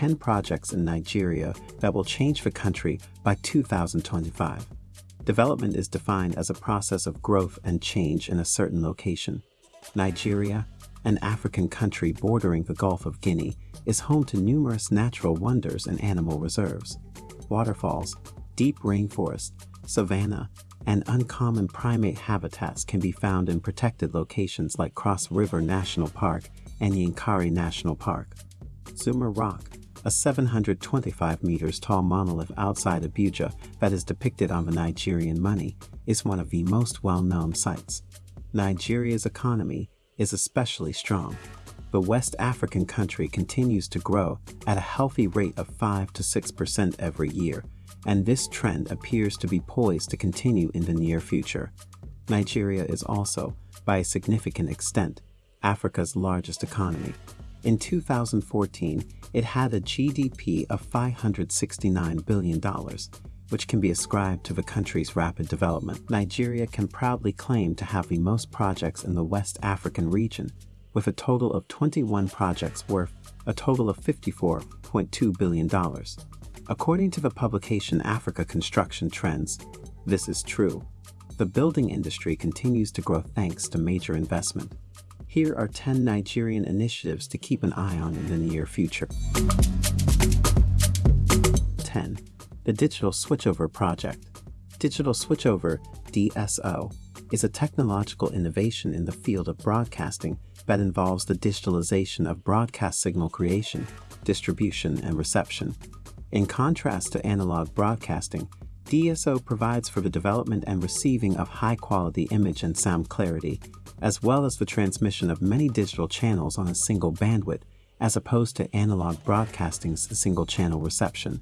10 projects in Nigeria that will change the country by 2025. Development is defined as a process of growth and change in a certain location. Nigeria, an African country bordering the Gulf of Guinea, is home to numerous natural wonders and animal reserves. Waterfalls, deep rainforest, savanna, and uncommon primate habitats can be found in protected locations like Cross River National Park and Yankari National Park. Zuma Rock, a 725 meters tall monolith outside Abuja that is depicted on the Nigerian money, is one of the most well-known sites. Nigeria's economy is especially strong. The West African country continues to grow at a healthy rate of 5 to 6% every year, and this trend appears to be poised to continue in the near future. Nigeria is also, by a significant extent, Africa's largest economy. In 2014, it had a GDP of $569 billion, which can be ascribed to the country's rapid development. Nigeria can proudly claim to have the most projects in the West African region, with a total of 21 projects worth a total of $54.2 billion. According to the publication Africa Construction Trends, this is true. The building industry continues to grow thanks to major investment. Here are 10 Nigerian initiatives to keep an eye on in the near future. 10. The Digital Switchover Project. Digital Switchover, DSO, is a technological innovation in the field of broadcasting that involves the digitalization of broadcast signal creation, distribution, and reception. In contrast to analog broadcasting, DSO provides for the development and receiving of high-quality image and sound clarity, as well as the transmission of many digital channels on a single bandwidth, as opposed to analog broadcasting's single-channel reception.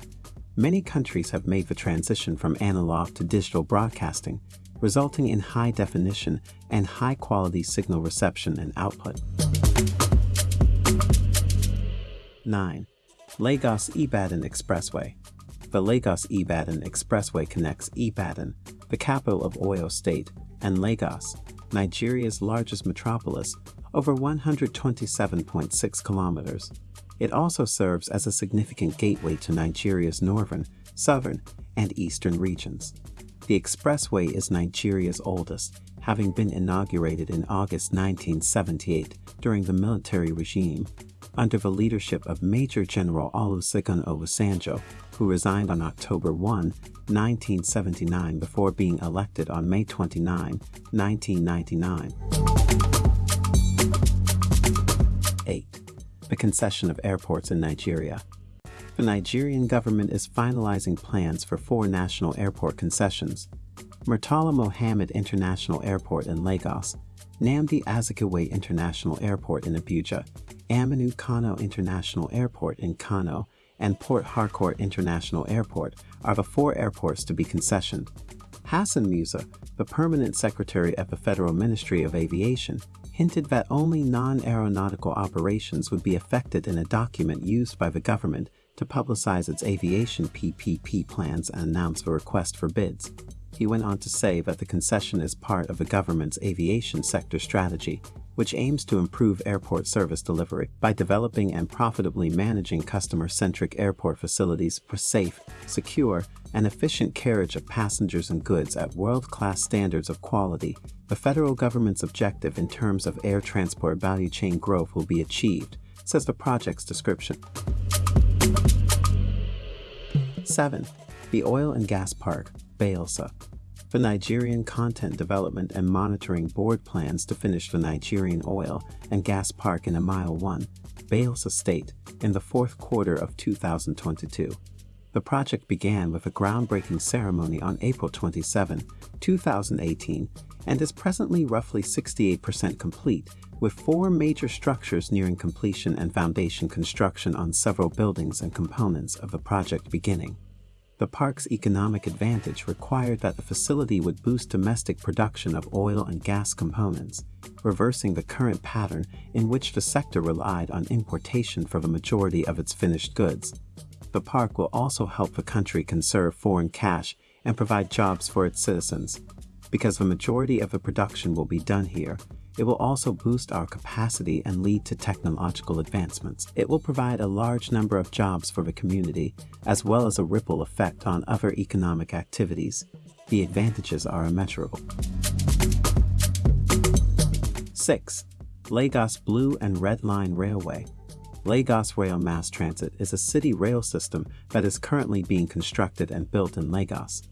Many countries have made the transition from analog to digital broadcasting, resulting in high definition and high quality signal reception and output. 9. Lagos Ibadan Expressway The Lagos Ibadan Expressway connects Ibadan, the capital of Oyo State, and Lagos, Nigeria's largest metropolis, over 127.6 kilometers. It also serves as a significant gateway to Nigeria's northern, southern, and eastern regions. The expressway is Nigeria's oldest, having been inaugurated in August 1978 during the military regime under the leadership of Major General Olusegun Obasanjo, who resigned on October 1, 1979 before being elected on May 29, 1999. 8. The concession of airports in Nigeria the Nigerian government is finalizing plans for four national airport concessions. Murtala Mohammed International Airport in Lagos, Nnamdi Azikiwe International Airport in Abuja, Aminu Kano International Airport in Kano, and Port Harcourt International Airport are the four airports to be concessioned. Hassan Musa, the permanent secretary at the Federal Ministry of Aviation, hinted that only non-aeronautical operations would be affected in a document used by the government to publicize its aviation PPP plans and announce a request for bids. He went on to say that the concession is part of the government's aviation sector strategy, which aims to improve airport service delivery by developing and profitably managing customer-centric airport facilities for safe, secure, and efficient carriage of passengers and goods at world-class standards of quality. The federal government's objective in terms of air transport value chain growth will be achieved, says the project's description. 7. The Oil and Gas Park, Bayelsa. The Nigerian Content Development and Monitoring Board plans to finish the Nigerian Oil and Gas Park in Mile 1, Bayelsa State, in the fourth quarter of 2022. The project began with a groundbreaking ceremony on April 27, 2018, and is presently roughly 68% complete, with four major structures nearing completion and foundation construction on several buildings and components of the project beginning. The park's economic advantage required that the facility would boost domestic production of oil and gas components, reversing the current pattern in which the sector relied on importation for the majority of its finished goods. The park will also help the country conserve foreign cash and provide jobs for its citizens. Because the majority of the production will be done here, It will also boost our capacity and lead to technological advancements. It will provide a large number of jobs for the community, as well as a ripple effect on other economic activities. The advantages are immeasurable. 6. Lagos Blue and Red Line Railway Lagos Rail Mass Transit is a city rail system that is currently being constructed and built in Lagos.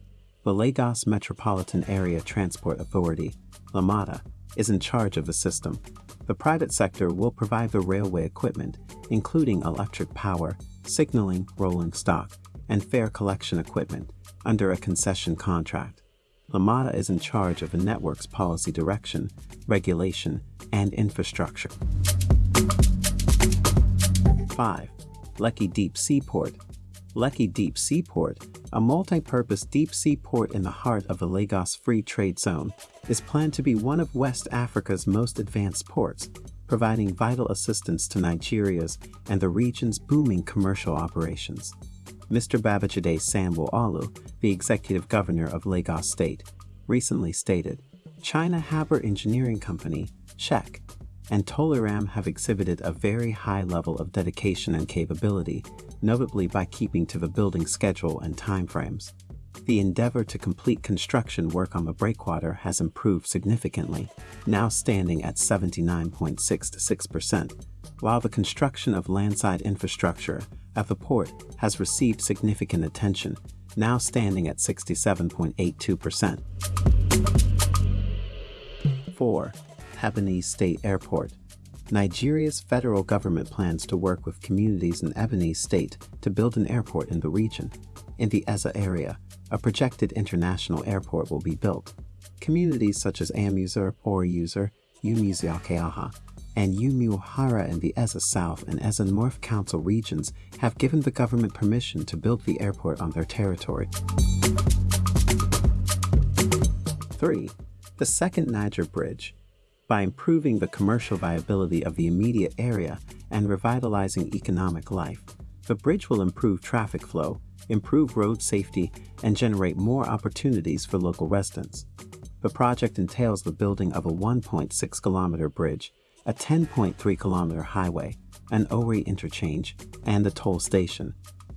The Lagos Metropolitan Area Transport Authority, LAMATA, is in charge of the system. The private sector will provide the railway equipment, including electric power, signaling, rolling stock, and fare collection equipment, under a concession contract. LAMATA is in charge of the network's policy direction, regulation, and infrastructure. 5. Lekki Deep Seaport Lekki Deep Seaport, a multi-purpose deep sea port in the heart of the Lagos Free Trade Zone, is planned to be one of West Africa's most advanced ports, providing vital assistance to Nigeria's and the region's booming commercial operations. Mr. Babajide Sanwo-Olu, the executive governor of Lagos State, recently stated, China Harbour Engineering Company, CHEC, and Tolaram have exhibited a very high level of dedication and capability, notably by keeping to the building schedule and timeframes. The endeavor to complete construction work on the breakwater has improved significantly, now standing at 79.66%, while the construction of landside infrastructure at the port has received significant attention, now standing at 67.82%. 4. Ebonyi State Airport Nigeria's federal government plans to work with communities in Ebonyi State to build an airport in the region. In the Ezza area, a projected international airport will be built. Communities such as Amuser, Oriuser, Umuziakeaha, and Umuhara in the Ezza South and Ezza North Council regions have given the government permission to build the airport on their territory. 3. The Second Niger Bridge by improving the commercial viability of the immediate area and revitalizing economic life. The bridge will improve traffic flow, improve road safety, and generate more opportunities for local residents. The project entails the building of a 1.6 kilometer bridge, a 10.3 kilometer highway, an Ori interchange, and a toll station.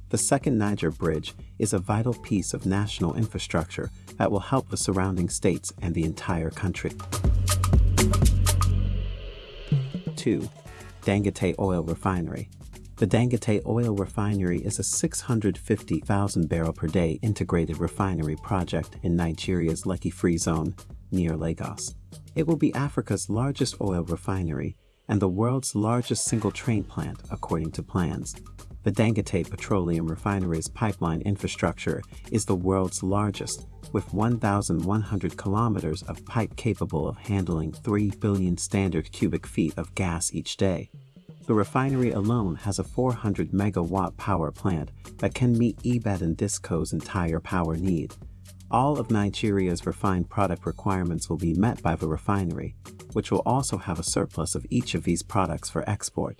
The second Niger Bridge is a vital piece of national infrastructure that will help the surrounding states and the entire country. 2. Dangote Oil Refinery The Dangote Oil Refinery is a 650,000 barrel per day integrated refinery project in Nigeria's Lekki Free Zone near Lagos. It will be Africa's largest oil refinery and the world's largest single train plant according to plans. The Dangote Petroleum Refinery's pipeline infrastructure is the world's largest with 1,100 kilometers of pipe capable of handling 3 billion standard cubic feet of gas each day. The refinery alone has a 400 megawatt power plant that can meet EBED and DISCO's entire power need. All of Nigeria's refined product requirements will be met by the refinery, which will also have a surplus of each of these products for export.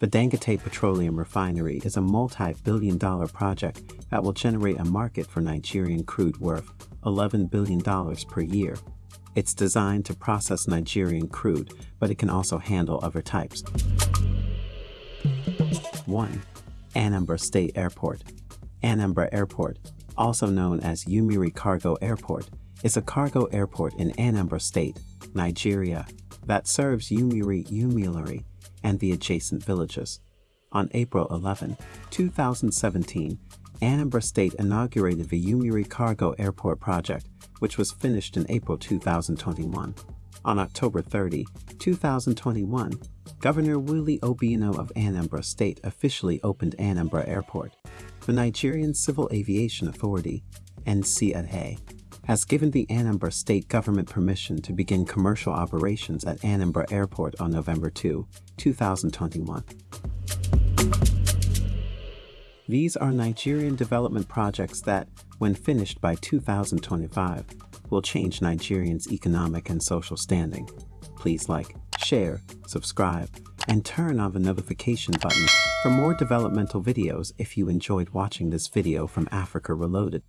The Dangote Petroleum Refinery is a multi-billion dollar project that will generate a market for Nigerian crude worth $11 billion per year. It's designed to process Nigerian crude, but it can also handle other types. 1. Anambra State Airport Anambra Airport, also known as Umueri Cargo Airport, is a cargo airport in Anambra State, Nigeria, that serves Umueri Umuleri and the adjacent villages. On April 11, 2017, Anambra State inaugurated the Umueri Cargo Airport project, which was finished in April 2021. On October 30, 2021, Governor Willie Obiano of Anambra State officially opened Anambra Airport. The Nigerian Civil Aviation Authority, NCAA, has given the Anambra state government permission to begin commercial operations at Anambra Airport on November 2, 2021. These are Nigerian development projects that, when finished by 2025, will change Nigerians' economic and social standing. Please like, share, subscribe, and turn on the notification button for more developmental videos if you enjoyed watching this video from Africa Reloaded.